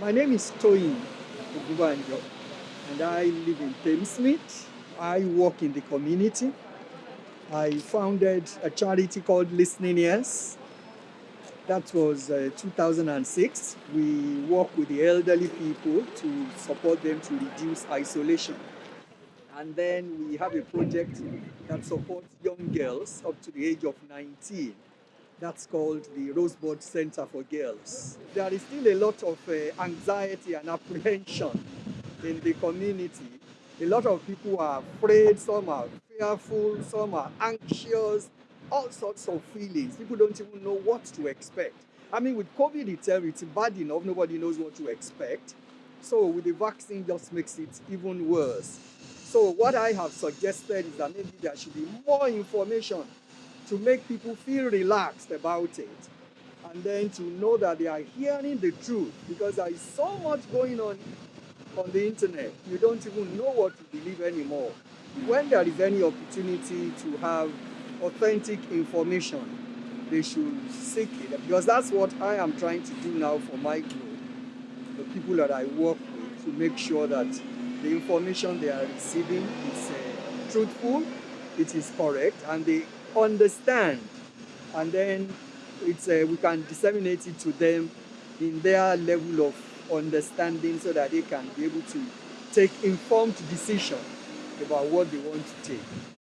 My name is Toyin Ogunbanjo, and I live in Thamesmead. I work in the community. I founded a charity called Listening Ears. That was uh, 2006. We work with the elderly people to support them to reduce isolation. And then we have a project that supports young girls up to the age of 19 that's called the Rosebud Center for Girls. There is still a lot of uh, anxiety and apprehension in the community. A lot of people are afraid, some are fearful, some are anxious, all sorts of feelings. People don't even know what to expect. I mean, with COVID itself, it's bad enough, nobody knows what to expect. So with the vaccine just makes it even worse. So what I have suggested is that maybe there should be more information to make people feel relaxed about it and then to know that they are hearing the truth because there is so much going on on the internet you don't even know what to believe anymore when there is any opportunity to have authentic information they should seek it because that's what i am trying to do now for my group the people that i work with to make sure that the information they are receiving is uh, truthful it is correct and they understand and then it's uh, we can disseminate it to them in their level of understanding so that they can be able to take informed decision about what they want to take.